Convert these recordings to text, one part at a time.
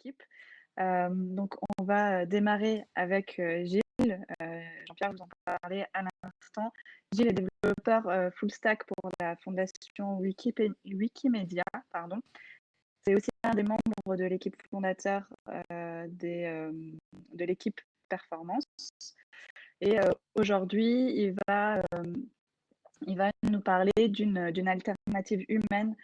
équipe. donc, on va démarrer avec Gilles. Jean-Pierre vous en parlait à l'instant. Gilles est développeur full stack pour la fondation Wikimedia. Pardon. C'est aussi un des membres de l'équipe fondateur de l'équipe performance. Et aujourd'hui, il va il va nous parler d'une alternative humaine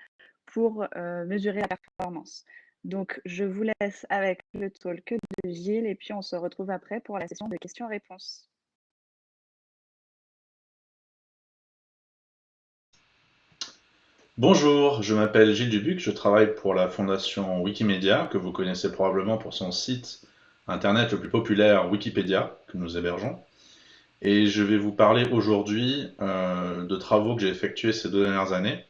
pour euh, mesurer la performance. Donc, je vous laisse avec le talk de Gilles et puis on se retrouve après pour la session de questions-réponses. Bonjour, je m'appelle Gilles Dubuc, je travaille pour la fondation Wikimedia, que vous connaissez probablement pour son site internet le plus populaire Wikipédia, que nous hébergeons. Et je vais vous parler aujourd'hui euh, de travaux que j'ai effectués ces deux dernières années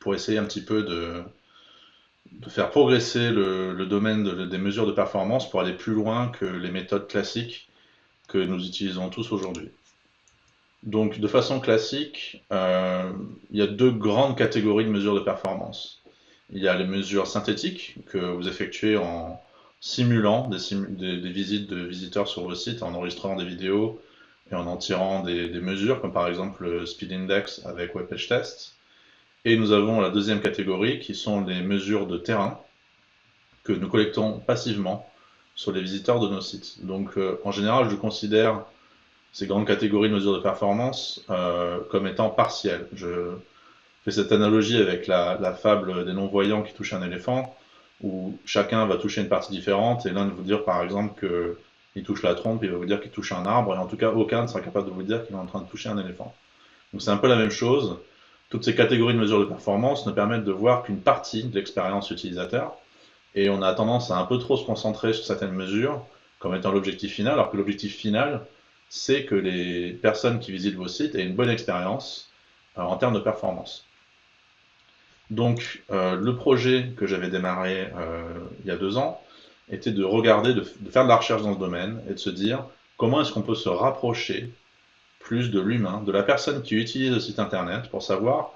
pour essayer un petit peu de, faire progresser le, domaine des mesures de performance pour aller plus loin que les méthodes classiques que nous utilisons tous aujourd'hui. Donc de façon classique, euh, il y a deux grandes catégories de mesures de performance. Il y a les mesures synthétiques que vous effectuez en simulant des, des visites de visiteurs sur vos sites, en enregistrant des vidéos, et en en tirant des, mesures, comme par exemple le Speed Index avec WebPage Test. Et nous avons la deuxième catégorie, qui sont les mesures de terrain, que nous collectons passivement sur les visiteurs de nos sites. Donc euh, en général, je considère ces grandes catégories de mesures de performance euh, comme étant partielles. Je fais cette analogie avec la, fable des non-voyants qui touchent un éléphant, où chacun va toucher une partie différente, et l'un de vous dire par exemple que il touche la trompe, il va vous dire qu'il touche un arbre, et en tout cas, aucun ne sera capable de vous dire qu'il est en train de toucher un éléphant. Donc c'est un peu la même chose. Toutes ces catégories de mesures de performance ne permettent de voir qu'une partie de l'expérience utilisateur, et on a tendance à un peu trop se concentrer sur certaines mesures comme étant l'objectif final, alors que l'objectif final, c'est que les personnes qui visitent vos sites aient une bonne expérience euh, en termes de performance. Donc, euh, le projet que j'avais démarré euh, il y a deux ans, était de regarder, de, faire de la recherche dans ce domaine et de se dire comment est-ce qu'on peut se rapprocher plus de l'humain, de la personne qui utilise le site internet pour savoir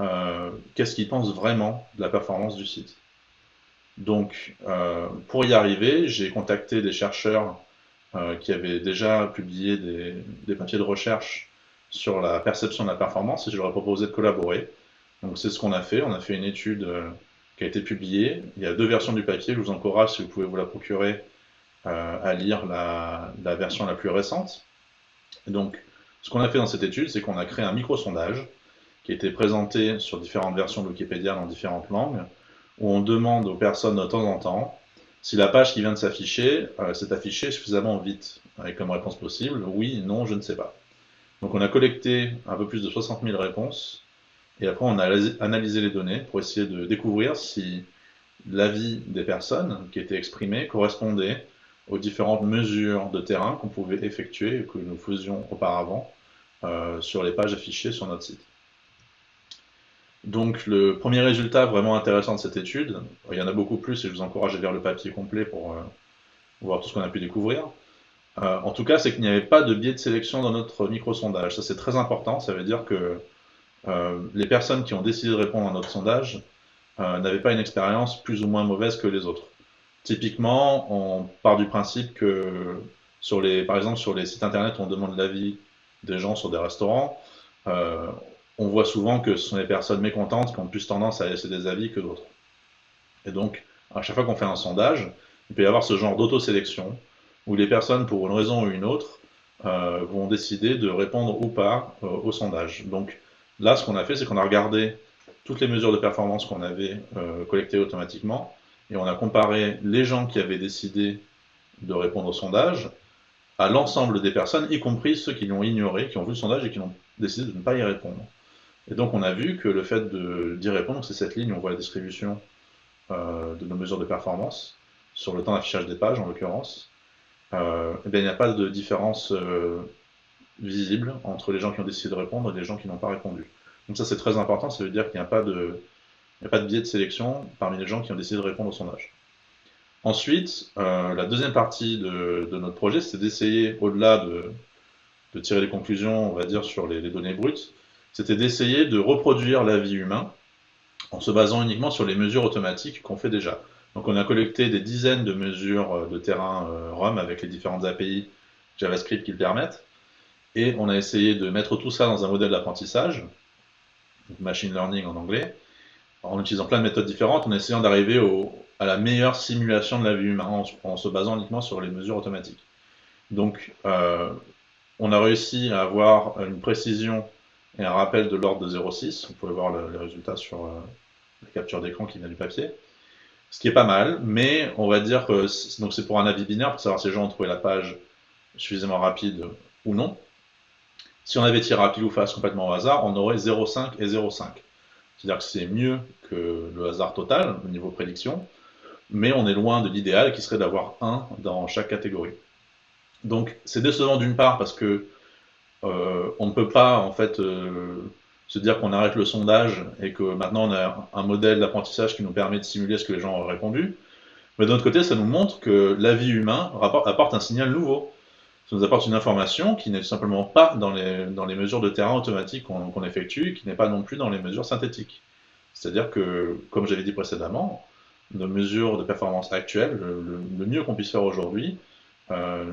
euh, qu'est-ce qu'il pense vraiment de la performance du site. Donc, euh, pour y arriver, j'ai contacté des chercheurs euh, qui avaient déjà publié des, papiers de recherche sur la perception de la performance et je leur ai proposé de collaborer. Donc, c'est ce qu'on a fait. On a fait une étude qui a été publié. Il y a deux versions du papier. Je vous encourage, si vous pouvez vous la procurer, à lire la, version la plus récente. donc, ce qu'on a fait dans cette étude, c'est qu'on a créé un micro-sondage qui a été présenté sur différentes versions de Wikipédia dans différentes langues, où on demande aux personnes de temps en temps si la page qui vient de s'afficher euh, s'est affichée suffisamment vite, avec comme réponse possible oui, non, je ne sais pas. Donc on a collecté un peu plus de 60 000 réponses, et après, on a analysé les données pour essayer de découvrir si l'avis des personnes qui étaient exprimées correspondait aux différentes mesures de terrain qu'on pouvait effectuer et que nous faisions auparavant euh, sur les pages affichées sur notre site. Donc le premier résultat vraiment intéressant de cette étude, il y en a beaucoup plus et je vous encourage à lire le papier complet pour euh, voir tout ce qu'on a pu découvrir. Euh, en tout cas, c'est qu'il n'y avait pas de biais de sélection dans notre micro-sondage. Ça c'est très important, ça veut dire que euh, les personnes qui ont décidé de répondre à notre sondage euh, n'avaient pas une expérience plus ou moins mauvaise que les autres. Typiquement, on part du principe que, sur les, par exemple, sur les sites internet, on demande l'avis des gens sur des restaurants. Euh, on voit souvent que ce sont les personnes mécontentes qui ont plus tendance à laisser des avis que d'autres. Et donc, à chaque fois qu'on fait un sondage, il peut y avoir ce genre d'autosélection où les personnes, pour une raison ou une autre, vont décider de répondre ou pas au sondage. Donc, Là, ce qu'on a fait, c'est qu'on a regardé toutes les mesures de performance qu'on avait euh, collectées automatiquement, et on a comparé les gens qui avaient décidé de répondre au sondage à l'ensemble des personnes, y compris ceux qui l'ont ignoré, qui ont vu le sondage et qui ont décidé de ne pas y répondre. Et donc on a vu que le fait d'y répondre, c'est cette ligne, on voit la distribution euh, de nos mesures de performance, sur le temps d'affichage des pages en l'occurrence, euh, eh il n'y a pas de différence visible entre les gens qui ont décidé de répondre et les gens qui n'ont pas répondu. Donc ça c'est très important, ça veut dire qu'il n'y a, pas de, a pas de biais de sélection parmi les gens qui ont décidé de répondre au sondage. Ensuite, euh, la deuxième partie de, notre projet, c'est d'essayer, au-delà de, tirer les conclusions, on va dire, sur les, données brutes, c'était d'essayer de reproduire la vie humaine en se basant uniquement sur les mesures automatiques qu'on fait déjà. Donc on a collecté des dizaines de mesures de terrain ROM avec les différentes API JavaScript qui le permettent, et on a essayé de mettre tout ça dans un modèle d'apprentissage, machine learning en anglais, en utilisant plein de méthodes différentes, en essayant d'arriver à la meilleure simulation de la vie humaine, en, se basant uniquement sur les mesures automatiques. Donc, euh, on a réussi à avoir une précision et un rappel de l'ordre de 0,6. Vous pouvez voir les résultats sur euh, la capture d'écran qui vient du papier. Ce qui est pas mal, mais on va dire que c'est pour un avis binaire, pour savoir si les gens ont trouvé la page suffisamment rapide ou non. Si on avait tiré à pile ou face complètement au hasard, on aurait 0,5 et 0,5. C'est-à-dire que c'est mieux que le hasard total au niveau prédiction, mais on est loin de l'idéal qui serait d'avoir 1 dans chaque catégorie. Donc c'est décevant d'une part parce que euh, on ne peut pas en fait euh, se dire qu'on arrête le sondage et que maintenant on a un modèle d'apprentissage qui nous permet de simuler ce que les gens ont répondu. Mais d'un autre côté, ça nous montre que la vie humaine apporte un signal nouveau ça nous apporte une information qui n'est simplement pas dans les, dans les mesures de terrain automatiques qu'on effectue, qui n'est pas non plus dans les mesures synthétiques. C'est-à-dire que, comme j'avais dit précédemment, nos mesures de performance actuelles, le, mieux qu'on puisse faire aujourd'hui, euh,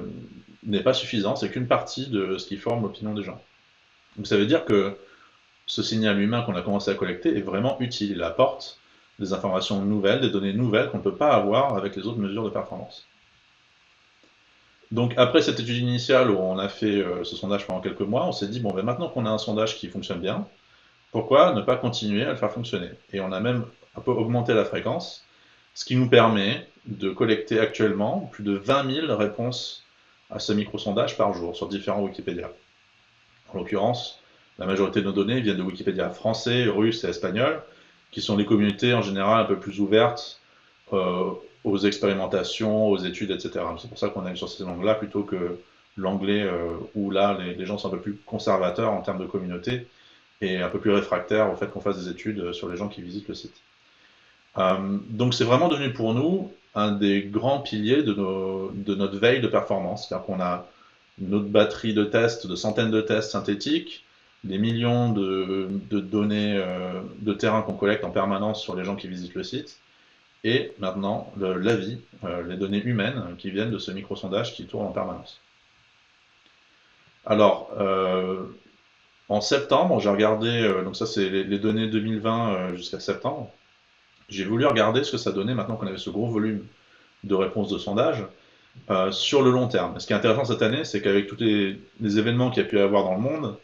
n'est pas suffisant, c'est qu'une partie de ce qui forme l'opinion des gens. Donc ça veut dire que ce signal humain qu'on a commencé à collecter est vraiment utile, il apporte des informations nouvelles, des données nouvelles qu'on ne peut pas avoir avec les autres mesures de performance. Donc après cette étude initiale où on a fait euh, ce sondage pendant quelques mois, on s'est dit, bon, ben, maintenant qu'on a un sondage qui fonctionne bien, pourquoi ne pas continuer à le faire fonctionner? Et on a même un peu augmenté la fréquence, ce qui nous permet de collecter actuellement plus de 20 000 réponses à ce micro-sondage par jour sur différents Wikipédia. En l'occurrence, la majorité de nos données viennent de Wikipédia français, russe et espagnol, qui sont des communautés en général un peu plus ouvertes euh, aux expérimentations, aux études, etc. C'est pour ça qu'on aime sur ces langues-là plutôt que l'anglais euh, où là les, gens sont un peu plus conservateurs en termes de communauté et un peu plus réfractaires au fait qu'on fasse des études sur les gens qui visitent le site. Euh, donc c'est vraiment devenu pour nous un des grands piliers de, notre veille de performance, c'est-à-dire qu'on a notre batterie de tests, de centaines de tests synthétiques, des millions de, de données euh, de terrain qu'on collecte en permanence sur les gens qui visitent le site, et maintenant l'avis, euh, les données humaines qui viennent de ce micro-sondage qui tourne en permanence. Alors, euh, en septembre, j'ai regardé, euh, donc ça c'est les, données 2020 jusqu'à septembre, j'ai voulu regarder ce que ça donnait maintenant qu'on avait ce gros volume de réponses de sondage sur le long terme. ce qui est intéressant cette année, c'est qu'avec tous les, événements qu'il y a pu y avoir dans le monde,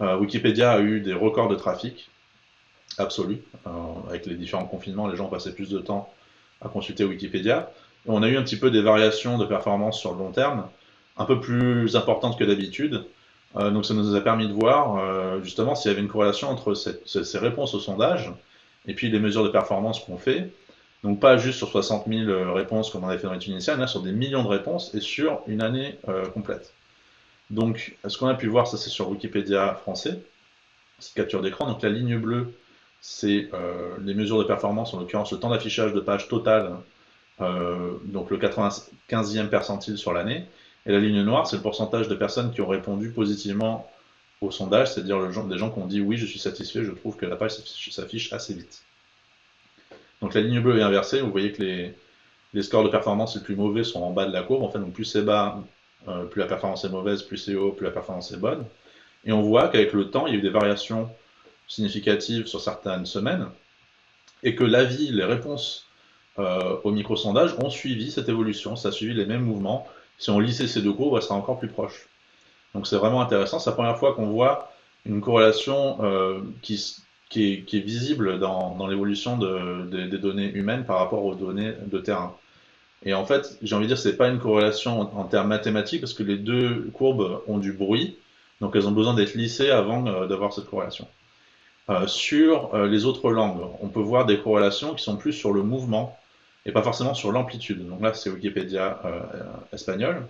Wikipédia a eu des records de trafic absolus. avec les différents confinements, les gens passaient plus de temps à consulter Wikipédia. on a eu un petit peu des variations de performance sur le long terme, un peu plus importantes que d'habitude. Euh, donc ça nous a permis de voir euh, justement s'il y avait une corrélation entre ces réponses au sondage et puis les mesures de performance qu'on fait. Donc pas juste sur 60 000 euh, réponses comme on avait fait dans l'étude initiale, mais sur des millions de réponses et sur une année complète. Donc ce qu'on a pu voir, ça c'est sur Wikipédia français, cette capture d'écran. Donc la ligne bleue, c'est euh, les mesures de performance, en l'occurrence le temps d'affichage de page total, euh, donc le 95e percentile sur l'année. Et la ligne noire, c'est le pourcentage de personnes qui ont répondu positivement au sondage, c'est-à-dire des gens qui ont dit oui, je suis satisfait, je trouve que la page s'affiche assez vite. Donc la ligne bleue est inversée, vous voyez que les, scores de performance les plus mauvais sont en bas de la courbe, en fait, donc plus c'est bas, euh, plus la performance est mauvaise, plus c'est haut, plus la performance est bonne. Et on voit qu'avec le temps, il y a eu des variations significative sur certaines semaines, et que l'avis, les réponses euh, au micro-sondage ont suivi cette évolution, ça a suivi les mêmes mouvements. Si on lissait ces deux courbes, ça sera encore plus proche. Donc c'est vraiment intéressant, c'est la première fois qu'on voit une corrélation euh, qui, est, visible dans, l'évolution des données humaines par rapport aux données de terrain. Et en fait, j'ai envie de dire, c'est pas une corrélation en, en, termes mathématiques, parce que les deux courbes ont du bruit, donc elles ont besoin d'être lissées avant euh, d'avoir cette corrélation. Euh, sur euh, les autres langues, on peut voir des corrélations qui sont plus sur le mouvement et pas forcément sur l'amplitude. Donc là, c'est Wikipédia euh, espagnol.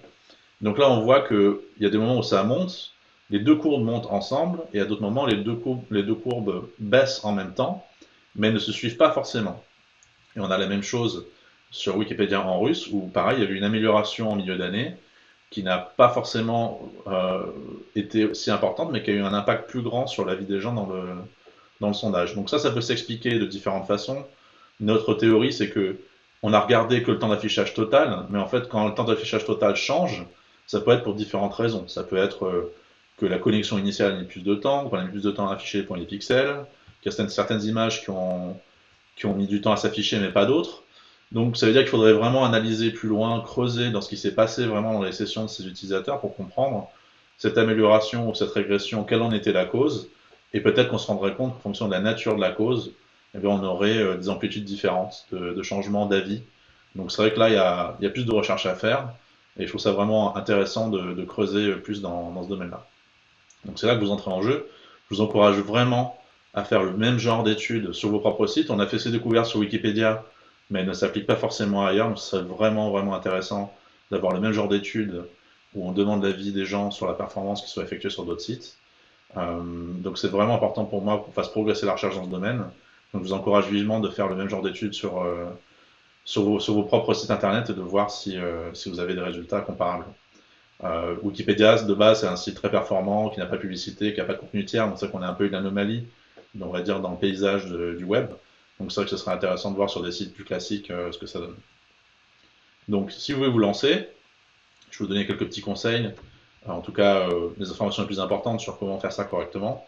Donc là, on voit qu'il y a des moments où ça monte, les deux courbes montent ensemble, et à d'autres moments, les deux, courbes, les deux courbes baissent en même temps, mais ne se suivent pas forcément. Et on a la même chose sur Wikipédia en russe, où pareil, il y a eu une amélioration en milieu d'année, qui n'a pas forcément été si importante, mais qui a eu un impact plus grand sur la vie des gens dans le, dans le sondage. Donc ça, ça peut s'expliquer de différentes façons. Notre théorie, c'est que on a regardé que le temps d'affichage total, mais en fait, quand le temps d'affichage total change, ça peut être pour différentes raisons. Ça peut être euh, que la connexion initiale a mis plus de temps, qu'on a mis plus de temps à afficher pour les pixels, qu'il y a certaines images qui ont, qui ont mis du temps à s'afficher, mais pas d'autres. Donc ça veut dire qu'il faudrait vraiment analyser plus loin, creuser dans ce qui s'est passé vraiment dans les sessions de ces utilisateurs pour comprendre cette amélioration ou cette régression, quelle en était la cause, et peut-être qu'on se rendrait compte qu'en fonction de la nature de la cause, eh bien, on aurait euh, des amplitudes différentes de, de changement d'avis. Donc c'est vrai que là, il y, a, plus de recherche à faire, et je trouve ça vraiment intéressant de, creuser plus dans, dans ce domaine-là. Donc c'est là que vous entrez en jeu. Je vous encourage vraiment à faire le même genre d'études sur vos propres sites. On a fait ces découvertes sur Wikipédia, mais elles ne s'appliquent pas forcément ailleurs. Donc ce serait vraiment, vraiment intéressant d'avoir le même genre d'études où on demande l'avis des gens sur la performance qui soit effectuée sur d'autres sites. Euh, donc c'est vraiment important pour moi qu'on fasse progresser la recherche dans ce domaine. Donc je vous encourage vivement de faire le même genre d'études sur, euh, sur, vos, sur, vos, propres sites internet et de voir si, euh, si vous avez des résultats comparables. Euh, Wikipédia, de base, c'est un site très performant, qui n'a pas de publicité, qui n'a pas de contenu tiers, donc c'est qu'on a un peu une anomalie, on va dire, dans le paysage du web. Donc c'est vrai que ce serait intéressant de voir sur des sites plus classiques ce que ça donne. Donc si vous voulez vous lancer, je vais vous donner quelques petits conseils, en tout cas euh, les informations les plus importantes sur comment faire ça correctement.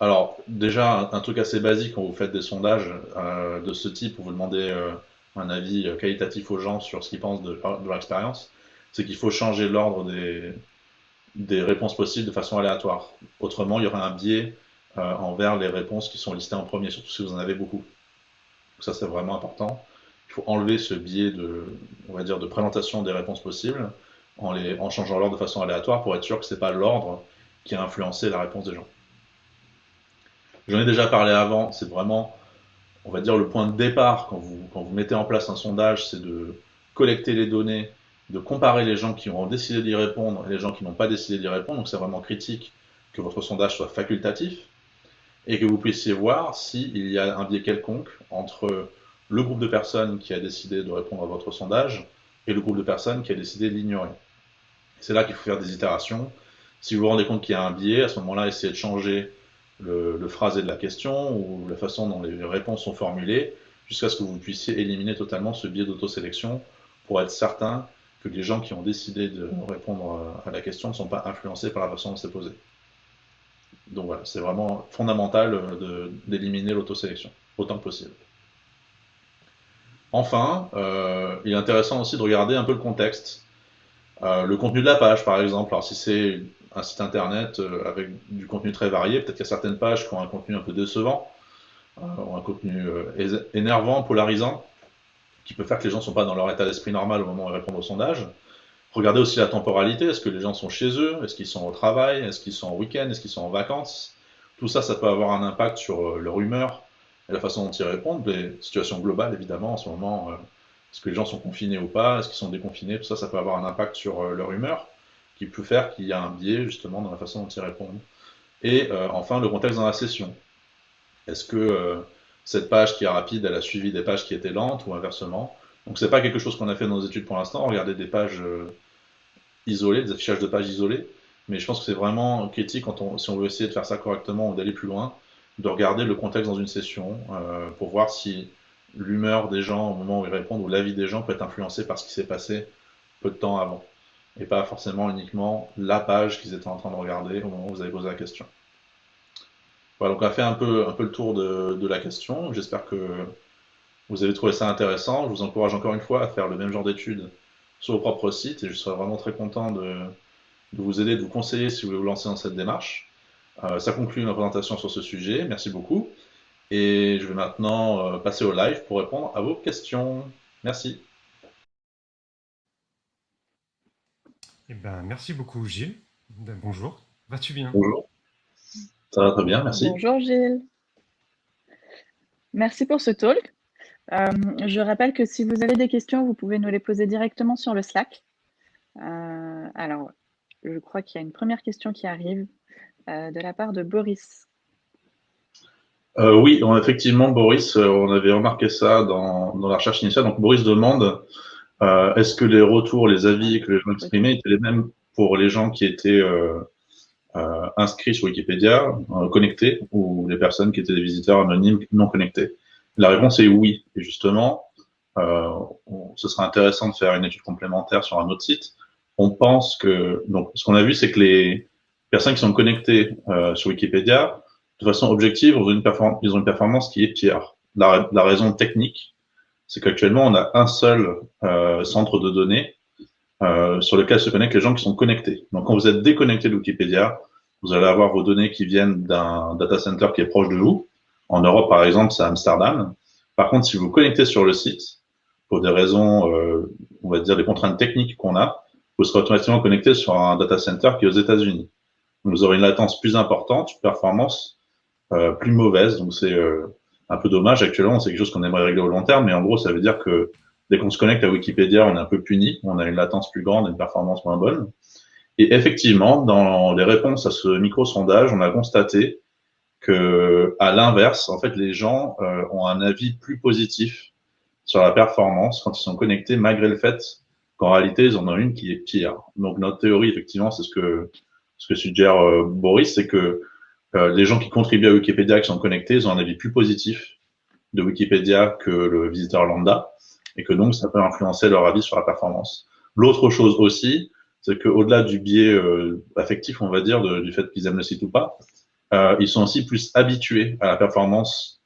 Alors déjà, un, truc assez basique quand vous faites des sondages euh, de ce type, où vous demandez euh, un avis qualitatif aux gens sur ce qu'ils pensent de, de leur expérience, c'est qu'il faut changer l'ordre des, des, réponses possibles de façon aléatoire. Autrement, il y aura un biais euh, envers les réponses qui sont listées en premier, surtout si vous en avez beaucoup. Donc ça, c'est vraiment important. Il faut enlever ce biais de, on va dire, de présentation des réponses possibles en, changeant l'ordre de façon aléatoire pour être sûr que ce n'est pas l'ordre qui a influencé la réponse des gens. J'en ai déjà parlé avant, c'est vraiment, on va dire, le point de départ quand vous, quand vous mettez en place un sondage, c'est de collecter les données de comparer les gens qui ont décidé d'y répondre et les gens qui n'ont pas décidé d'y répondre. Donc c'est vraiment critique que votre sondage soit facultatif et que vous puissiez voir s'il y a un biais quelconque entre le groupe de personnes qui a décidé de répondre à votre sondage et le groupe de personnes qui a décidé de l'ignorer. C'est là qu'il faut faire des itérations. Si vous vous rendez compte qu'il y a un biais, à ce moment-là, essayez de changer le, phrasé de la question ou la façon dont les réponses sont formulées jusqu'à ce que vous puissiez éliminer totalement ce biais d'autosélection pour être certain que les gens qui ont décidé de répondre à la question ne sont pas influencés par la façon dont c'est posé. Donc voilà, c'est vraiment fondamental d'éliminer l'autosélection, autant que possible. Enfin, euh, il est intéressant aussi de regarder un peu le contexte. Euh, le contenu de la page, par exemple. Alors si c'est un site internet euh, avec du contenu très varié, peut-être qu'il y a certaines pages qui ont un contenu un peu décevant, euh, ou un contenu énervant, polarisant qui peut faire que les gens ne sont pas dans leur état d'esprit normal au moment où ils répondent au sondage. Regardez aussi la temporalité, est-ce que les gens sont chez eux, est-ce qu'ils sont au travail, est-ce qu'ils sont en week-end, est-ce qu'ils sont en vacances? Tout ça, ça peut avoir un impact sur leur humeur et la façon dont ils répondent. Les situations globales, évidemment, en ce moment, est-ce que les gens sont confinés ou pas, est-ce qu'ils sont déconfinés, tout ça, ça peut avoir un impact sur euh, leur humeur, qui peut faire qu'il y a un biais, justement, dans la façon dont ils répondent. Et enfin, le contexte dans la session. Est-ce que cette page qui est rapide, elle a suivi des pages qui étaient lentes ou inversement? Donc c'est pas quelque chose qu'on a fait dans nos études pour l'instant, regarder des pages euh, isolées, des affichages de pages isolées, mais je pense que c'est vraiment critique quand on, si on veut essayer de faire ça correctement ou d'aller plus loin, de regarder le contexte dans une session euh, pour voir si l'humeur des gens au moment où ils répondent ou l'avis des gens peut être influencé par ce qui s'est passé peu de temps avant, et pas forcément uniquement la page qu'ils étaient en train de regarder au moment où vous avez posé la question. Voilà, donc on a fait un peu, un peu le tour de, la question. J'espère que vous avez trouvé ça intéressant. Je vous encourage encore une fois à faire le même genre d'études sur vos propres sites et je serai vraiment très content de, de, vous aider, de vous conseiller si vous voulez vous lancer dans cette démarche. Euh, ça conclut ma présentation sur ce sujet. Merci beaucoup. Et je vais maintenant euh, passer au live pour répondre à vos questions. Merci. Eh ben, merci beaucoup, Gilles. Bonjour. Vas-tu bien? Bonjour. Ça va très bien, merci. Bonjour Gilles. Merci pour ce talk. Euh, je rappelle que si vous avez des questions, vous pouvez nous les poser directement sur le Slack. Euh, alors, je crois qu'il y a une première question qui arrive euh, de la part de Boris. Euh, oui, effectivement, Boris, euh, on avait remarqué ça dans, la recherche initiale. Donc, Boris demande euh, est-ce que les retours, les avis que les gens exprimaient étaient les mêmes pour les gens qui étaient inscrits sur Wikipédia, connectés, ou les personnes qui étaient des visiteurs anonymes non connectés? La réponse est oui. Et justement, ce serait intéressant de faire une étude complémentaire sur un autre site. On pense que, donc, ce qu'on a vu, c'est que les personnes qui sont connectées sur Wikipédia, de façon objective, ils ont une performance qui est pire. La, la raison technique, c'est qu'actuellement, on a un seul euh, centre de données euh, sur lequel se connectent les gens qui sont connectés. Donc, quand vous êtes déconnecté de Wikipédia, vous allez avoir vos données qui viennent d'un data center qui est proche de vous. En Europe, par exemple, c'est Amsterdam. Par contre, si vous vous connectez sur le site, pour des raisons, euh, on va dire, des contraintes techniques qu'on a, vous serez automatiquement connecté sur un data center qui est aux États-Unis. Vous aurez une latence plus importante, une performance euh, plus mauvaise. Donc, c'est euh, un peu dommage. Actuellement, c'est quelque chose qu'on aimerait régler au long terme, mais en gros, ça veut dire que dès qu'on se connecte à Wikipédia, on est un peu puni, on a une latence plus grande une performance moins bonne. Et effectivement, dans les réponses à ce micro-sondage, on a constaté que, à l'inverse, en fait, les gens euh, ont un avis plus positif sur la performance quand ils sont connectés, malgré le fait qu'en réalité, ils en ont une qui est pire. Donc, notre théorie, effectivement, c'est ce que, ce que suggère euh, Boris, c'est que euh, les gens qui contribuent à Wikipédia, qui sont connectés, ils ont un avis plus positif de Wikipédia que le visiteur lambda, et que donc, ça peut influencer leur avis sur la performance. L'autre chose aussi, c'est qu'au-delà du biais euh, affectif, on va dire, du fait qu'ils aiment le site ou pas, ils sont aussi plus habitués à la performance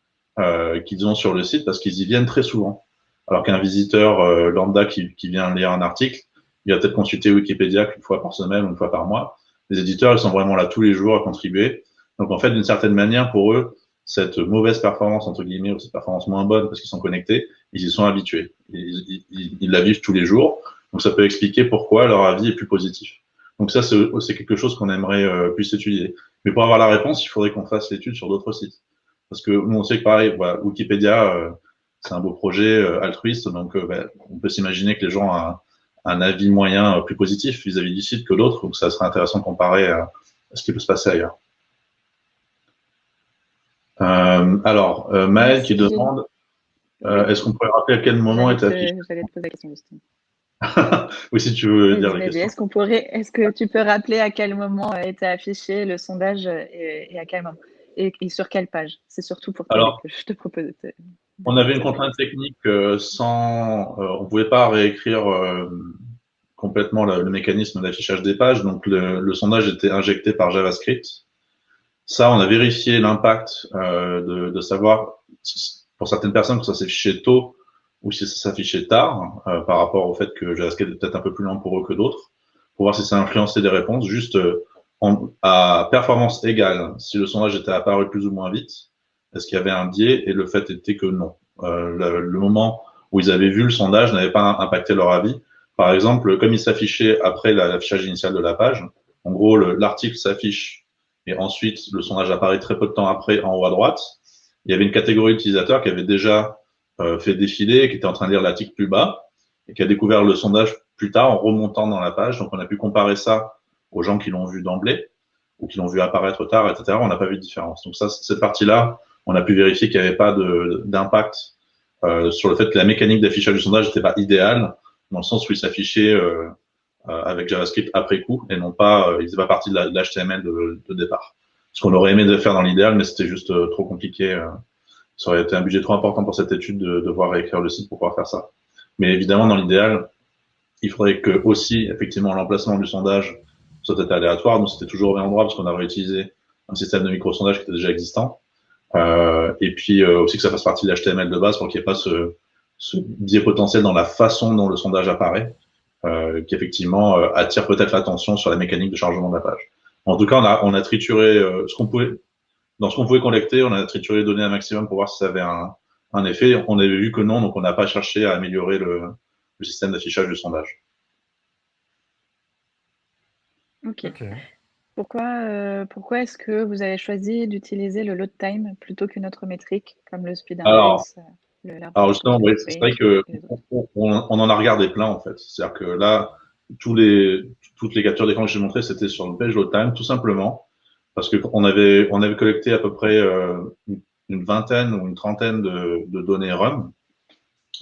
qu'ils ont sur le site parce qu'ils y viennent très souvent. Alors qu'un visiteur euh, lambda qui, vient lire un article, il va peut-être consulter Wikipédia qu'une fois par semaine une fois par mois. Les éditeurs, ils sont vraiment là tous les jours à contribuer. Donc en fait, d'une certaine manière, pour eux, cette mauvaise performance, entre guillemets, ou cette performance moins bonne parce qu'ils sont connectés, ils y sont habitués. Ils, ils, ils, la vivent tous les jours. Donc ça peut expliquer pourquoi leur avis est plus positif. Donc ça, c'est quelque chose qu'on aimerait euh, plus étudier. Mais pour avoir la réponse, il faudrait qu'on fasse l'étude sur d'autres sites. Parce que nous, on sait que pareil, Wikipédia, euh, c'est un beau projet euh, altruiste, donc euh, ben, on peut s'imaginer que les gens ont un, avis moyen euh, plus positif vis-à-vis du site que d'autres, donc ça serait intéressant de comparer à, ce qui peut se passer ailleurs. Alors, Maël qui demande, est-ce qu'on pourrait rappeler à quel moment est affiché J'allais te poser la question, oui, si tu veux dire la question. Est-ce qu'on pourrait, est-ce que tu peux rappeler à quel moment était affiché le sondage et, à quel moment et, sur quelle page? C'est surtout pour toi que je te propose. On avait une contrainte technique euh, sans, euh, on pouvait pas réécrire euh, complètement le, mécanisme d'affichage des pages, donc le, sondage était injecté par JavaScript. Ça, on a vérifié l'impact de, de, savoir pour certaines personnes que ça s'affichait tôt ou si ça s'affichait tard par rapport au fait que JavaScript est peut-être un peu plus lent pour eux que d'autres, pour voir si ça influençait des réponses. Juste en, à performance égale, si le sondage était apparu plus ou moins vite, est-ce qu'il y avait un biais? Et le fait était que non. Euh, le, moment où ils avaient vu le sondage n'avait pas impacté leur avis. Par exemple, comme il s'affichait après l'affichage initial de la page, en gros, l'article s'affiche et ensuite le sondage apparaît très peu de temps après en haut à droite. Il y avait une catégorie d'utilisateurs qui avait déjà euh, fait défiler, qui était en train de lire l'article plus bas et qui a découvert le sondage plus tard en remontant dans la page. Donc, on a pu comparer ça aux gens qui l'ont vu d'emblée ou qui l'ont vu apparaître tard, etc. On n'a pas vu de différence. Donc, ça, cette partie-là, on a pu vérifier qu'il n'y avait pas d'impact euh, sur le fait que la mécanique d'affichage du sondage n'était pas idéale, dans le sens où il s'affichait euh, avec JavaScript après coup et non pas, il faisait pas partie de l'HTML de, de, départ. Ce qu'on aurait aimé de faire dans l'idéal, mais c'était juste trop compliqué. ça aurait été un budget trop important pour cette étude de devoir réécrire le site pour pouvoir faire ça. Mais évidemment, dans l'idéal, il faudrait que aussi, effectivement, l'emplacement du sondage soit aléatoire. Donc, c'était toujours au même endroit parce qu'on a réutilisé un système de micro-sondage qui était déjà existant. Euh, et puis euh, aussi que ça fasse partie de l'HTML de base pour qu'il n'y ait pas ce, ce, biais potentiel dans la façon dont le sondage apparaît, euh, qui effectivement euh, attire peut-être l'attention sur la mécanique de chargement de la page. En tout cas, on a, on a trituré ce qu'on pouvait, dans ce qu'on pouvait collecter, on a trituré les données un maximum pour voir si ça avait un, un effet. On avait vu que non, donc on n'a pas cherché à améliorer le, le système d'affichage du sondage. Ok. Pourquoi, euh, pourquoi est-ce que vous avez choisi d'utiliser le load time plutôt qu'une autre métrique comme le speed index Alors, justement, oui, c'est vrai que on, on, en a regardé plein en fait. C'est-à-dire que là, tous les, toutes les captures d'écran que j'ai montrées, c'était sur le page load time, tout simplement parce que on avait, on avait collecté à peu près euh, une vingtaine ou une trentaine de, de données RUM,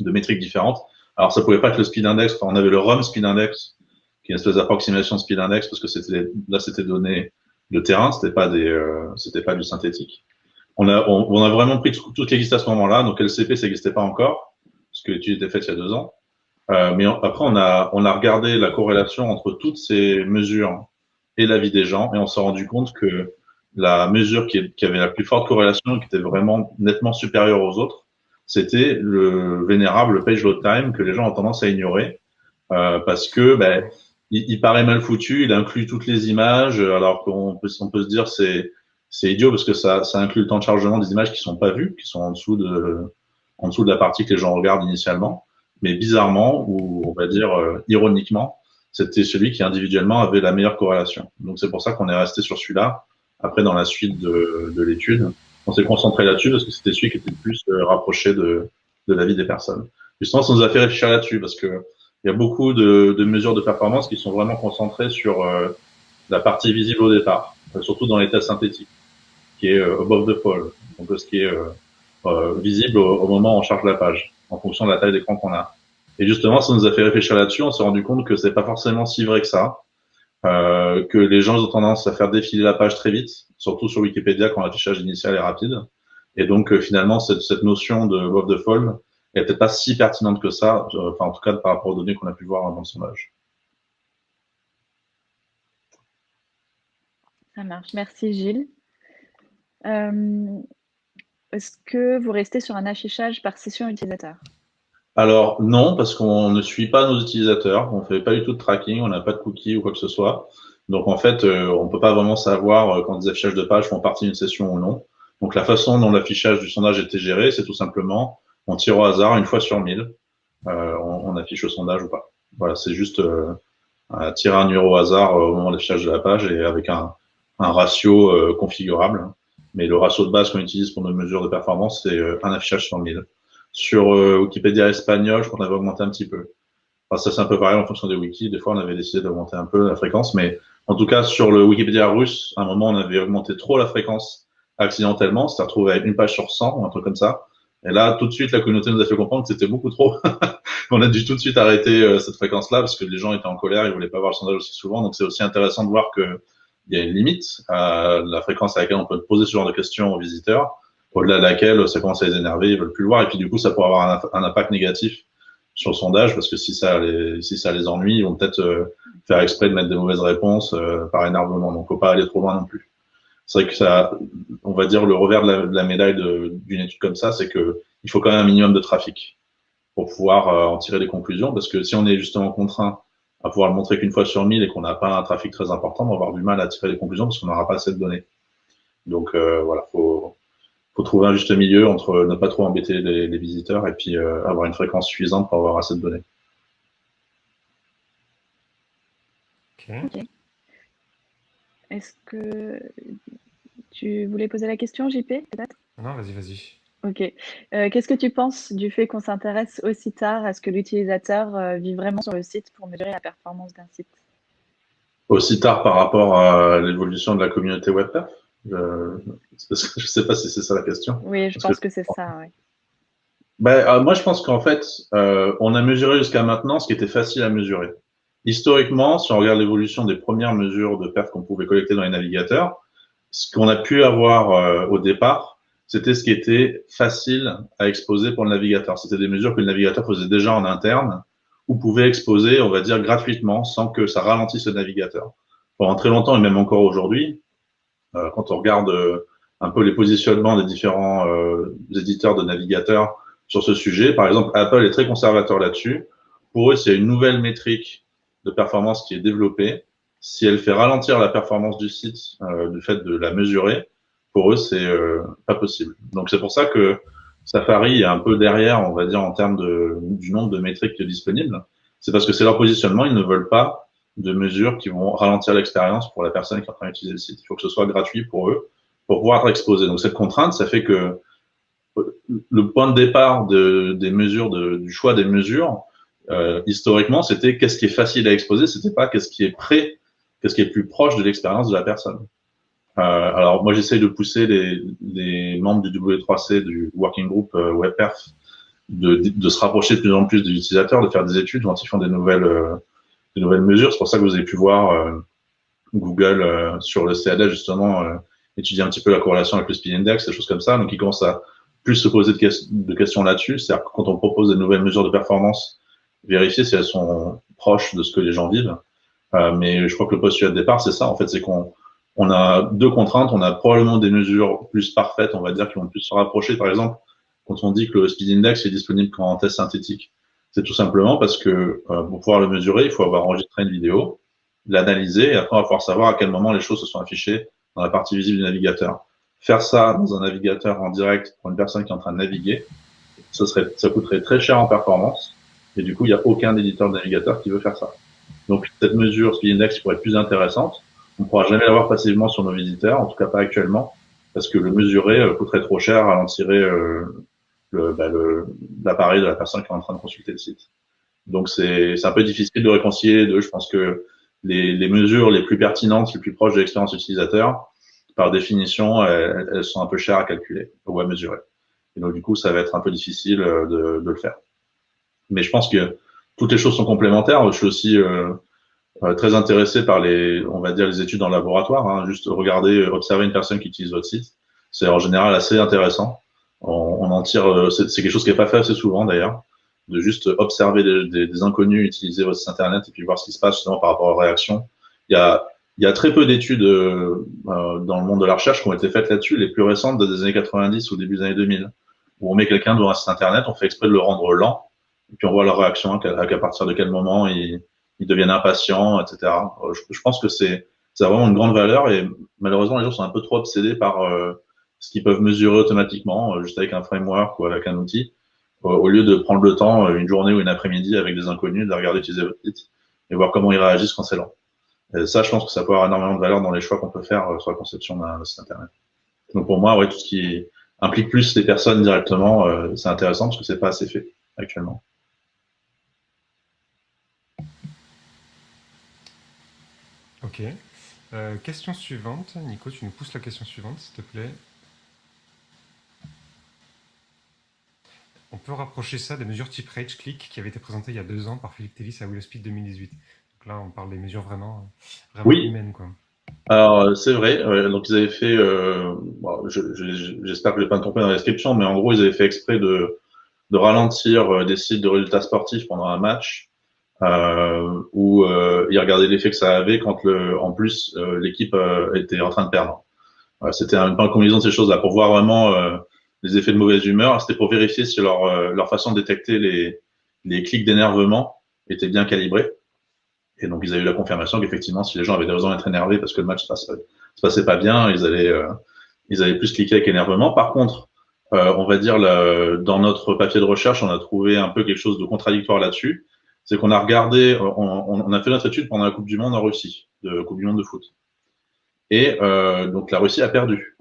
de métriques différentes. Alors, ça pouvait pas être le speed index. on avait le RUM speed index qui est une espèce d'approximation speed index parce que c'était là c'était donné de terrain, c'était pas des euh, c'était pas du synthétique. On a on, on a vraiment pris tout, ce qui existait à ce moment-là, donc LCP ça n'existait pas encore. parce que l'étude était faite il y a deux ans. Euh, mais après, on a, on a regardé la corrélation entre toutes ces mesures et la vie des gens, et on s'est rendu compte que la mesure qui, qui, avait la plus forte corrélation, qui était vraiment nettement supérieure aux autres, c'était le vénérable page load time que les gens ont tendance à ignorer euh, parce que ben, il, il, paraît mal foutu, il inclut toutes les images, alors qu'on peut, on peut se dire c'est c'est idiot parce que ça, ça inclut le temps de chargement des images qui sont pas vues, qui sont en dessous de en dessous de la partie que les gens regardent initialement. Mais bizarrement, ou on va dire euh, ironiquement, c'était celui qui individuellement avait la meilleure corrélation. Donc c'est pour ça qu'on est resté sur celui-là. Après, dans la suite de, de l'étude, on s'est concentré là-dessus parce que c'était celui qui était le plus euh, rapproché de, de la vie des personnes. Justement, ça nous a fait réfléchir là-dessus parce que il y a beaucoup de, mesures de performance qui sont vraiment concentrées sur euh, la partie visible au départ, surtout dans les tests synthétiques, qui est above the fold, donc ce qui est euh, visible au, moment où on charge la page, en fonction de la taille d'écran qu'on a. Et justement, ça nous a fait réfléchir là-dessus. On s'est rendu compte que c'est pas forcément si vrai que ça, euh, que les gens ont tendance à faire défiler la page très vite, surtout sur Wikipédia quand l'affichage initial est rapide. Et donc euh, finalement, cette, notion de above the fold est peut-être pas si pertinente que ça, euh, en tout cas par rapport aux données qu'on a pu voir dans le sondage. Ça marche. Merci Gilles. Euh, est-ce que vous restez sur un affichage par session utilisateur? Alors non, parce qu'on ne suit pas nos utilisateurs, on ne fait pas du tout de tracking, on n'a pas de cookies ou quoi que ce soit. Donc en fait, euh, on ne peut pas vraiment savoir euh, quand des affichages de pages font partie d'une session ou non. Donc la façon dont l'affichage du sondage était géré, c'est tout simplement on tire au hasard une fois sur mille, on, affiche le sondage ou pas. Voilà, c'est juste tirer un numéro au hasard au moment de l'affichage de la page et avec un ratio configurable. Mais le ratio de base qu'on utilise pour nos mesures de performance, c'est euh, un affichage sur 1000. Sur euh, Wikipédia espagnol, je crois qu'on avait augmenté un petit peu. Enfin, ça, c'est un peu pareil en fonction des wikis. Des fois, on avait décidé d'augmenter un peu la fréquence. Mais en tout cas, sur le Wikipédia russe, à un moment, on avait augmenté trop la fréquence accidentellement. C'était retrouvé avec une page sur 100 ou un truc comme ça. Et là, tout de suite, la communauté nous a fait comprendre que c'était beaucoup trop. on a dû tout de suite arrêter euh, cette fréquence-là parce que les gens étaient en colère, ils voulaient pas voir le sondage aussi souvent. Donc, c'est aussi intéressant de voir que il y a une limite à la fréquence à laquelle on peut poser ce genre de questions aux visiteurs, au-delà de laquelle ça commence à les énerver, ils veulent plus le voir, et puis du coup, ça pourrait avoir un, impact négatif sur le sondage, parce que si ça les, si ça les ennuie, ils vont peut-être euh, faire exprès de mettre des mauvaises réponses euh, par énervement, donc faut pas aller trop loin non plus. C'est vrai que ça, on va dire le revers de la, médaille d'une étude comme ça, c'est que il faut quand même un minimum de trafic pour pouvoir euh, en tirer des conclusions, parce que si on est justement contraint à pouvoir le montrer qu'une fois sur mille et qu'on n'a pas un trafic très important, on va avoir du mal à tirer des conclusions parce qu'on n'aura pas assez de données. Donc euh, voilà, faut faut trouver un juste milieu entre ne pas trop embêter les, les visiteurs et puis euh, avoir une fréquence suffisante pour avoir assez de données. Ok. Est-ce que tu voulais poser la question, JP, peut-être? Non, vas-y, vas-y. Ok. Euh, Qu'est-ce que tu penses du fait qu'on s'intéresse aussi tard à ce que l'utilisateur euh, vit vraiment sur le site pour mesurer la performance d'un site? Aussi tard par rapport à l'évolution de la communauté WebPerf? Je ne sais pas si c'est ça la question. Oui, je Parce pense que, que c'est ça, oui. Ben, euh, moi, je pense qu'en fait, euh, on a mesuré jusqu'à maintenant ce qui était facile à mesurer. Historiquement, si on regarde l'évolution des premières mesures de perf qu'on pouvait collecter dans les navigateurs, ce qu'on a pu avoir euh, au départ, c'était ce qui était facile à exposer pour le navigateur. C'était des mesures que le navigateur faisait déjà en interne ou pouvait exposer, on va dire, gratuitement sans que ça ralentisse le navigateur. Pendant très longtemps et même encore aujourd'hui, euh, quand on regarde euh, un peu les positionnements des différents euh, éditeurs de navigateurs sur ce sujet, par exemple, Apple est très conservateur là-dessus. Pour eux, s'il y a une nouvelle métrique de performance qui est développée, si elle fait ralentir la performance du site euh, du fait de la mesurer, pour eux, c'est euh, pas possible. Donc c'est pour ça que Safari est un peu derrière, on va dire, en termes du nombre de métriques disponibles. C'est parce que c'est leur positionnement, ils ne veulent pas de mesures qui vont ralentir l'expérience pour la personne qui est en train d'utiliser le site. Il faut que ce soit gratuit pour eux, pour pouvoir être exposé. Donc cette contrainte, ça fait que le point de départ de, des mesures, du choix des mesures, euh, historiquement, c'était qu'est-ce qui est facile à exposer, c'était pas qu'est-ce qui est prêt, qu'est-ce qui est plus proche de l'expérience de la personne. Euh, alors moi j'essaie de pousser les, les, membres du W3C, du Working Group euh, WebPerf, de, de, se rapprocher de plus en plus des utilisateurs, de faire des études quand ils font des nouvelles, euh, des nouvelles mesures. C'est pour ça que vous avez pu voir euh, Google euh, sur le CAD justement étudier un petit peu la corrélation avec le Speed Index, des choses comme ça. Donc ils commencent à plus se poser de, questions là-dessus. C'est-à-dire que quand on propose des nouvelles mesures de performance, vérifier si elles sont proches de ce que les gens vivent. Euh, mais je crois que le postulat de départ, c'est ça. En fait, c'est qu'on on a deux contraintes. On a probablement des mesures plus parfaites, on va dire, qui vont plus se rapprocher. Par exemple, quand on dit que le speed index est disponible qu'en test synthétique, c'est tout simplement parce que euh, pour pouvoir le mesurer, il faut avoir enregistré une vidéo, l'analyser, et après on va pouvoir savoir à quel moment les choses se sont affichées dans la partie visible du navigateur. Faire ça dans un navigateur en direct pour une personne qui est en train de naviguer, ça, serait, ça coûterait très cher en performance, et du coup, il n'y a aucun éditeur de navigateur qui veut faire ça. Donc cette mesure Speed Index pourrait être plus intéressante. On ne pourra jamais l'avoir passivement sur nos visiteurs, en tout cas pas actuellement, parce que le mesurer euh, coûterait trop cher, ralentirait euh, bah, l'appareil de la personne qui est en train de consulter le site. Donc c'est un peu difficile de réconcilier les deux. Je pense que les, les mesures les plus pertinentes, les plus proches de l'expérience utilisateur, par définition, elles, sont un peu chères à calculer ou à mesurer. Et donc du coup, ça va être un peu difficile euh, de, de le faire. Mais je pense que toutes les choses sont complémentaires. Je suis aussi euh, très intéressé par les, on va dire, les études en laboratoire. Hein. Juste regarder, observer une personne qui utilise votre site, c'est en général assez intéressant. On, en tire, euh, c'est quelque chose qui n'est pas fait assez souvent d'ailleurs, de juste observer des, des, inconnus utiliser votre site internet et puis voir ce qui se passe justement par rapport aux réactions. Il y a, il y a très peu d'études euh, dans le monde de la recherche qui ont été faites là-dessus. Les plus récentes, des années 90 ou début des années 2000, où on met quelqu'un devant un site internet, on fait exprès de le rendre lent et puis on voit leur réaction, à, partir de quel moment ils, ils deviennent impatients, etc. Euh, je, pense que c'est ça a vraiment une grande valeur et malheureusement les gens sont un peu trop obsédés par euh, ce qu'ils peuvent mesurer automatiquement euh, juste avec un framework ou avec un outil au lieu de prendre le temps une journée ou une après-midi avec des inconnus de regarder utiliser votre site et voir comment ils réagissent quand c'est lent. Et ça, je pense que ça peut avoir énormément de valeur dans les choix qu'on peut faire sur la conception d'un site internet. Donc pour moi, ouais, tout ce qui implique plus les personnes directement, c'est intéressant parce que c'est pas assez fait actuellement. Ok. Euh, question suivante. Nico, tu nous pousses la question suivante, s'il te plaît. On peut rapprocher ça des mesures type Rage Click qui avaient été présentées il y a deux ans par Philippe Tellis à Speed 2018. Donc là, on parle des mesures vraiment, vraiment oui. humaines. Quoi. Alors, c'est vrai. donc, ils avaient fait, euh, j'espère que je n'ai pas me trompé dans la description, mais en gros, ils avaient fait exprès de, de ralentir euh, des sites de résultats sportifs pendant un match euh, où euh, il regardait l'effet que ça avait quand le, en plus euh, l'équipe euh, était en train de perdre. C'était une combinaison de ces choses-là pour voir vraiment les effets de mauvaise humeur. C'était pour vérifier si leur, leur façon de détecter les, les clics d'énervement était bien calibrée. Et donc ils avaient eu la confirmation qu'effectivement, si les gens avaient des raisons d'être énervés parce que le match se passait, se passait pas bien, ils allaient, ils allaient plus cliquer avec énervement. Par contre, on va dire dans notre papier de recherche, on a trouvé un peu quelque chose de contradictoire là-dessus c'est qu'on a regardé, on, a fait notre étude pendant la Coupe du Monde en Russie, de Coupe du Monde de foot. Et euh, donc la Russie a perdu.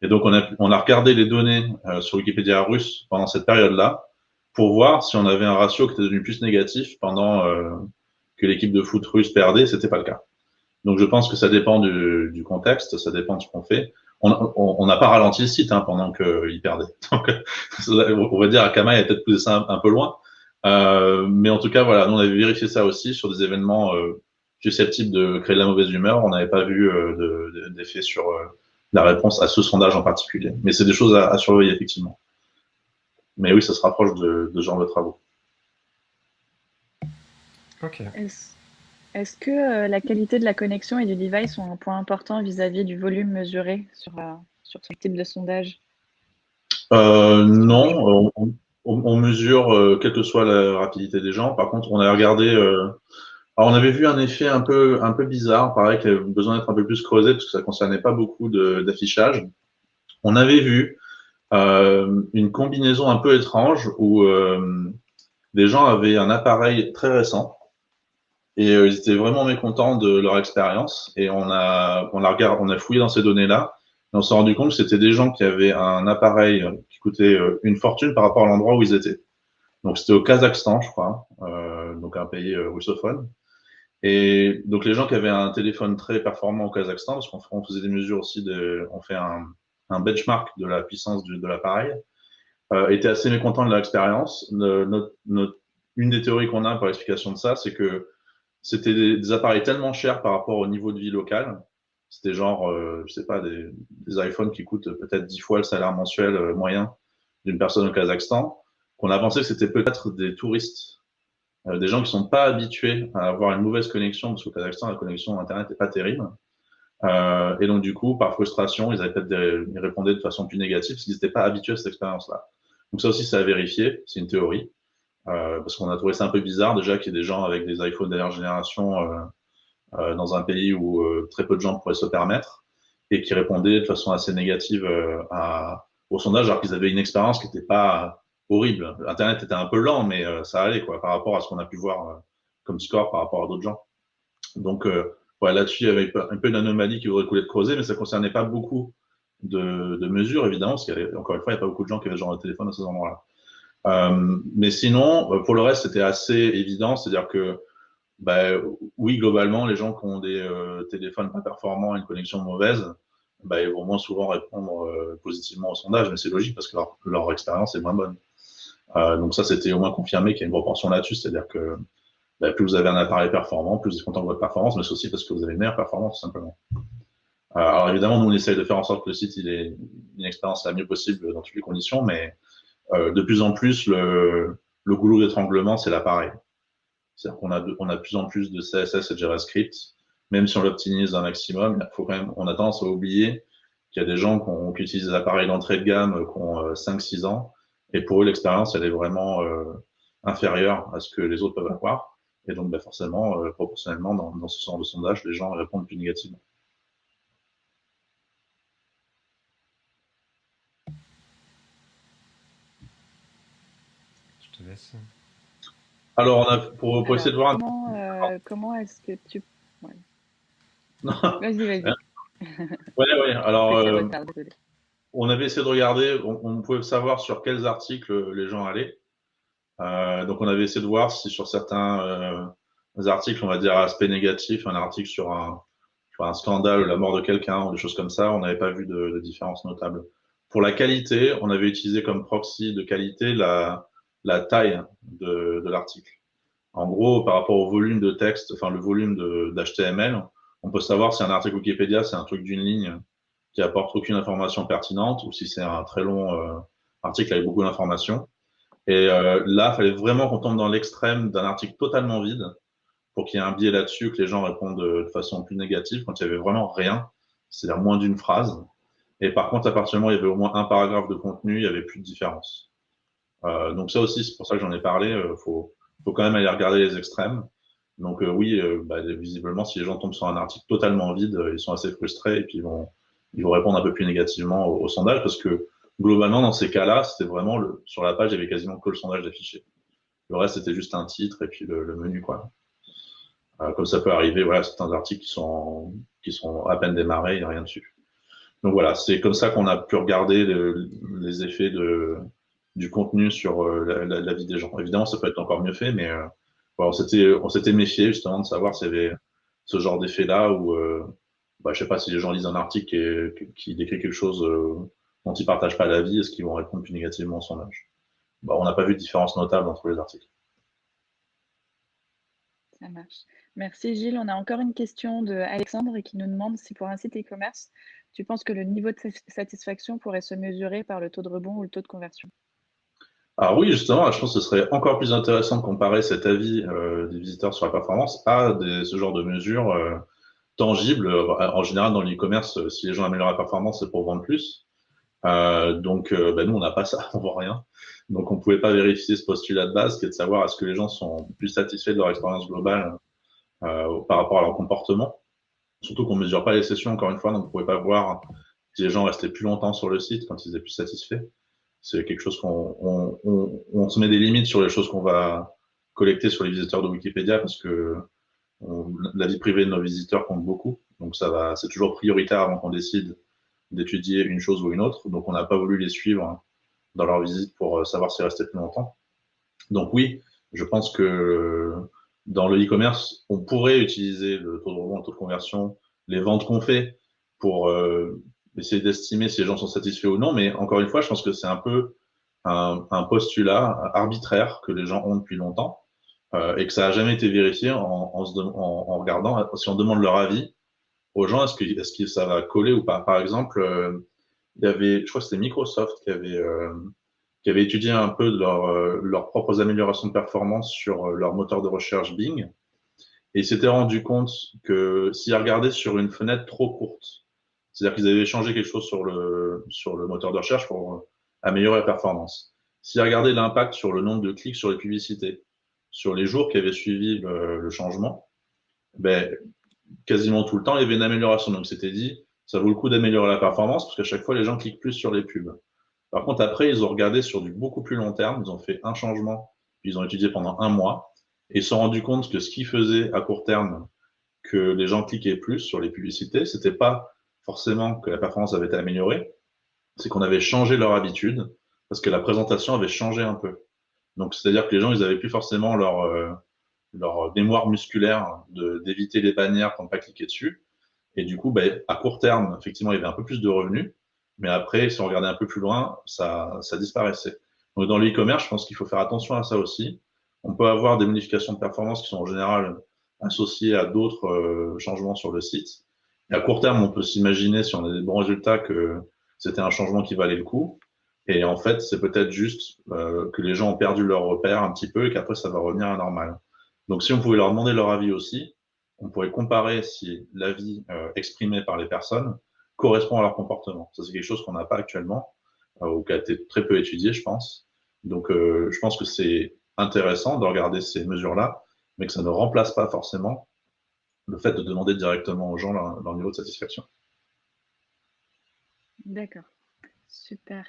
Et donc on a, on a regardé les données euh, sur Wikipédia russe pendant cette période-là pour voir si on avait un ratio qui était devenu plus négatif pendant euh, que l'équipe de foot russe perdait. C'était pas le cas. Donc je pense que ça dépend du, du contexte, ça dépend de ce qu'on fait. On n'a pas ralenti le site hein, pendant qu'il perdait. Donc on va dire Akama a peut-être poussé ça un peu loin, euh, mais en tout cas, voilà, nous on avait vérifié ça aussi sur des événements euh, susceptibles de créer de la mauvaise humeur. On n'avait pas vu euh, d'effet sur euh, la réponse à ce sondage en particulier. Mais c'est des choses à, à, surveiller effectivement. Mais oui, ça se rapproche de, de ce genre de travaux. Ok. Est-ce que euh, la qualité de la connexion et du device sont un point important vis-à-vis -vis du volume mesuré sur, sur ce type de sondage? Euh, Non, on, on, mesure euh, quelle que soit la rapidité des gens. Par contre, on a regardé. Euh, alors, on avait vu un effet un peu un peu bizarre, pareil, qui avait besoin d'être un peu plus creusé parce que ça concernait pas beaucoup d'affichage. On avait vu euh, une combinaison un peu étrange où des gens avaient un appareil très récent et ils étaient vraiment mécontents de leur expérience. Et on a on a on a fouillé dans ces données là et on s'est rendu compte que c'était des gens qui avaient un appareil coûtait euh, une fortune par rapport à l'endroit où ils étaient. Donc c'était au Kazakhstan, je crois, euh, donc un pays euh, russophone. Et donc les gens qui avaient un téléphone très performant au Kazakhstan, parce qu'on faisait des mesures aussi, on fait un, benchmark de la puissance de l'appareil, étaient assez mécontents de leur expérience. une des théories qu'on a pour l'explication de ça, c'est que c'était des, appareils tellement chers par rapport au niveau de vie local c'était genre, euh, je sais pas, des, iPhones qui coûtent peut-être 10 fois le salaire mensuel euh, moyen d'une personne au Kazakhstan, qu'on a pensé que c'était peut-être des touristes, euh, des gens qui sont pas habitués à avoir une mauvaise connexion, parce qu'au Kazakhstan, la connexion Internet n'est pas terrible. Euh, et donc, du coup, par frustration, ils répondaient de façon plus négative parce qu'ils n'étaient pas habitués à cette expérience-là. Donc ça aussi, c'est à vérifier, c'est une théorie. Parce qu'on a trouvé ça un peu bizarre déjà qu'il y ait des gens avec des iPhones dernière génération dans un pays où euh, très peu de gens pourraient se permettre et qui répondaient de façon assez négative euh, à, au sondage alors qu'ils avaient une expérience qui n'était pas horrible. Internet était un peu lent, mais ça allait quoi par rapport à ce qu'on a pu voir comme score par rapport à d'autres gens. Donc voilà, là-dessus, il y avait un peu d'anomalie qui aurait coulé de creuser, mais ça concernait pas beaucoup de, de mesures, évidemment, parce qu'encore une fois, il n'y a pas beaucoup de gens qui avaient genre de téléphone à ces endroits-là. Euh, mais sinon, euh, pour le reste, c'était assez évident, c'est-à-dire que bah, oui, globalement, les gens qui ont des euh, téléphones pas performants et une connexion mauvaise, bah, ils vont moins souvent répondre euh, positivement au sondage, mais c'est logique parce que leur, expérience est moins bonne. Euh, donc ça, c'était au moins confirmé qu'il y a une proportion là-dessus, c'est-à-dire que bah, plus vous avez un appareil performant, plus vous êtes content de votre performance, mais c'est aussi parce que vous avez une meilleure performance, tout simplement. Alors évidemment, nous, on essaye de faire en sorte que le site il ait une expérience la mieux possible dans toutes les conditions, mais de plus en plus, le, le goulot d'étranglement, c'est l'appareil. C'est-à-dire qu'on a, de, plus en plus de CSS et JavaScript, même si on l'optimise un maximum, on a tendance à oublier qu'il y a des gens qui, utilisent des appareils d'entrée de gamme qui ont euh, 5-6 ans, et pour eux, l'expérience, elle est vraiment euh, inférieure à ce que les autres peuvent avoir. Et donc, bah, forcément, euh, proportionnellement, dans, dans, ce genre de sondage, les gens répondent plus négativement. Je te laisse. Alors, on a, pour, pour essayer de voir... Comment, euh, comment est-ce que tu... Ouais. Vas-y, vas-y. ouais, ouais. Alors, euh, on avait essayé de regarder, on, on, pouvait savoir sur quels articles les gens allaient. Euh, donc, on avait essayé de voir si sur certains euh, articles, on va dire aspect négatif, un article sur un, sur un scandale, la mort de quelqu'un ou des choses comme ça, on n'avait pas vu de, de, différence notable. Pour la qualité, on avait utilisé comme proxy de qualité la, la taille de, l'article. En gros, par rapport au volume de texte, enfin le volume d'HTML, on peut savoir si un article Wikipédia, c'est un truc d'une ligne qui apporte aucune information pertinente ou si c'est un très long euh, article avec beaucoup d'informations. Et euh, là, il fallait vraiment qu'on tombe dans l'extrême d'un article totalement vide pour qu'il y ait un biais là-dessus, que les gens répondent de, façon plus négative quand il y avait vraiment rien, c'est-à-dire moins d'une phrase. Et par contre, à partir du moment où il y avait au moins un paragraphe de contenu, il n'y avait plus de différence. Euh, donc ça aussi, c'est pour ça que j'en ai parlé, euh, faut, faut quand même aller regarder les extrêmes. Donc euh, oui, bah, visiblement, si les gens tombent sur un article totalement vide, ils sont assez frustrés et puis ils vont, répondre un peu plus négativement au, sondage parce que globalement, dans ces cas-là, c'était vraiment sur la page, il y avait quasiment que le sondage affiché. Le reste, c'était juste un titre et puis le, menu, quoi. Comme ça peut arriver, voilà, certains articles qui sont, qui sont à peine démarrés, il n'y a rien dessus. Donc voilà, c'est comme ça qu'on a pu regarder le, les effets de, du contenu sur euh, la, vie des gens. Évidemment, ça peut être encore mieux fait, mais euh, on s'était méfié justement de savoir s'il y avait ce genre d'effet-là où, euh, bah, je sais pas si les gens lisent un article qui, décrit quelque chose dont ils partagent pas l'avis, est-ce qu'ils vont répondre plus négativement au sondage bah, On n'a pas vu de différence notable entre les articles. Ça marche. Merci Gilles. On a encore une question de Alexandre qui nous demande si pour un site e-commerce, tu penses que le niveau de satisfaction pourrait se mesurer par le taux de rebond ou le taux de conversion? Alors oui, justement, je pense que ce serait encore plus intéressant de comparer cet avis euh, des visiteurs sur la performance à ce genre de mesures euh, tangibles. En général, dans l'e-commerce, si les gens améliorent la performance, c'est pour vendre plus. Euh, donc, ben nous, on n'a pas ça, on voit rien. Donc, on ne pouvait pas vérifier ce postulat de base, qui est de savoir est-ce que les gens sont plus satisfaits de leur expérience globale euh, par rapport à leur comportement. Surtout qu'on ne mesure pas les sessions, encore une fois, donc on ne pouvait pas voir si les gens restaient plus longtemps sur le site quand ils étaient plus satisfaits. C'est quelque chose qu'on on, on, on, se met des limites sur les choses qu'on va collecter sur les visiteurs de Wikipédia parce que la vie privée de nos visiteurs compte beaucoup. Donc ça va, c'est toujours prioritaire avant qu'on décide d'étudier une chose ou une autre. Donc on n'a pas voulu les suivre dans leur visite pour savoir s'ils restaient plus longtemps. Donc oui, je pense que dans le e-commerce, on pourrait utiliser le taux de rebond, le taux de conversion, les ventes qu'on fait pour euh, essayer d'estimer si les gens sont satisfaits ou non. Mais encore une fois, je pense que c'est un peu un, postulat arbitraire que les gens ont depuis longtemps euh, et que ça n'a jamais été vérifié en, regardant, si on demande leur avis aux gens, est-ce que, est que ça va coller ou pas? Par exemple, euh, il y avait, je crois que c'était Microsoft qui avait, euh, qui avaient étudié un peu leurs propres améliorations de performance sur leur moteur de recherche Bing. Et ils s'étaient rendu compte que s'ils regardaient sur une fenêtre trop courte, c'est-à-dire qu'ils avaient changé quelque chose sur le, sur le moteur de recherche pour améliorer la performance. S'ils regardaient l'impact sur le nombre de clics sur les publicités, sur les jours qui avaient suivi le, changement, ben, quasiment tout le temps, il y avait une amélioration. Donc, c'était dit, ça vaut le coup d'améliorer la performance parce qu'à chaque fois, les gens cliquent plus sur les pubs. Par contre, après, ils ont regardé sur du beaucoup plus long terme. Ils ont fait un changement, puis ils ont étudié pendant un mois et ils se sont rendus compte que ce qui faisait à court terme que les gens cliquaient plus sur les publicités, c'était pas forcément que la performance avait été améliorée, c'est qu'on avait changé leur habitude parce que la présentation avait changé un peu. Donc, c'est-à-dire que les gens, ils avaient plus forcément leur, euh, leur mémoire musculaire d'éviter les bannières pour ne pas cliquer dessus. Et du coup, ben, à court terme, effectivement, il y avait un peu plus de revenus. Mais après, si on regardait un peu plus loin, ça, ça disparaissait. Donc, dans l'e-commerce, je pense qu'il faut faire attention à ça aussi. On peut avoir des modifications de performance qui sont en général associées à d'autres euh, changements sur le site. À court terme, on peut s'imaginer, si on a des bons résultats, que c'était un changement qui valait le coup. Et en fait, c'est peut-être juste euh, que les gens ont perdu leur repère un petit peu et qu'après, ça va revenir à normal. Donc, si on pouvait leur demander leur avis aussi, on pourrait comparer si l'avis euh, exprimé par les personnes correspond à leur comportement. Ça, c'est quelque chose qu'on n'a pas actuellement euh, ou qui a été très peu étudié, je pense. Donc, euh, je pense que c'est intéressant de regarder ces mesures-là, mais que ça ne remplace pas forcément le fait de demander directement aux gens leur, leur niveau de satisfaction. D'accord, super.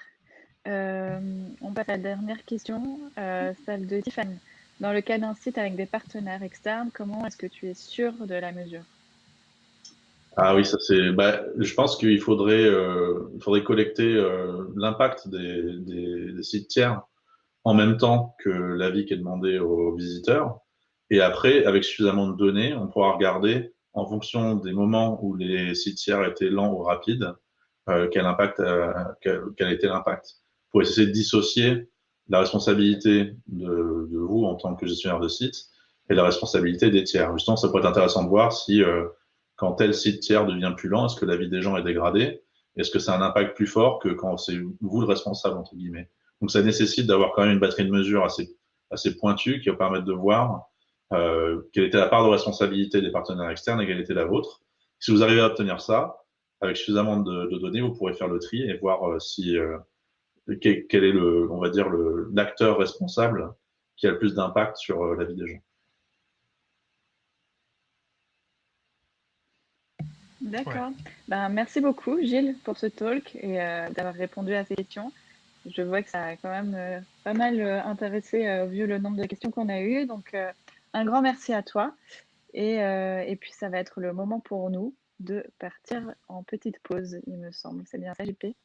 on passe à la dernière question, celle de Tiffany. Dans le cas d'un site avec des partenaires externes, comment est-ce que tu es sûr de la mesure? Ah oui, ça c'est. Bah, je pense qu'il faudrait, euh, il faudrait collecter euh, l'impact des, des, sites tiers en même temps que l'avis qui est demandé aux visiteurs. Et après, avec suffisamment de données, on pourra regarder en fonction des moments où les sites tiers étaient lents ou rapides, euh, quel impact, quel, quel, a été l'impact, pour essayer de dissocier la responsabilité de, de, vous en tant que gestionnaire de site et la responsabilité des tiers. Justement, ça pourrait être intéressant de voir si euh, quand tel site tiers devient plus lent, est-ce que la vie des gens est dégradée? Est-ce que ça a un impact plus fort que quand c'est vous le responsable, entre guillemets? Donc ça nécessite d'avoir quand même une batterie de mesures assez, assez pointue qui va permettre de voir euh, quelle était la part de responsabilité des partenaires externes et quelle était la vôtre. Si vous arrivez à obtenir ça, avec suffisamment de, de données, vous pourrez faire le tri et voir euh, si euh, quel, est le, on va dire, l'acteur responsable qui a le plus d'impact sur euh, la vie des gens. D'accord. Ben, merci beaucoup, Gilles, pour ce talk et euh, d'avoir répondu à ces questions. Je vois que ça a quand même euh, pas mal intéressé vu le nombre de questions qu'on a eues. Donc, un grand merci à toi. Et, et, puis, ça va être le moment pour nous de partir en petite pause, il me semble. C'est bien ça, JP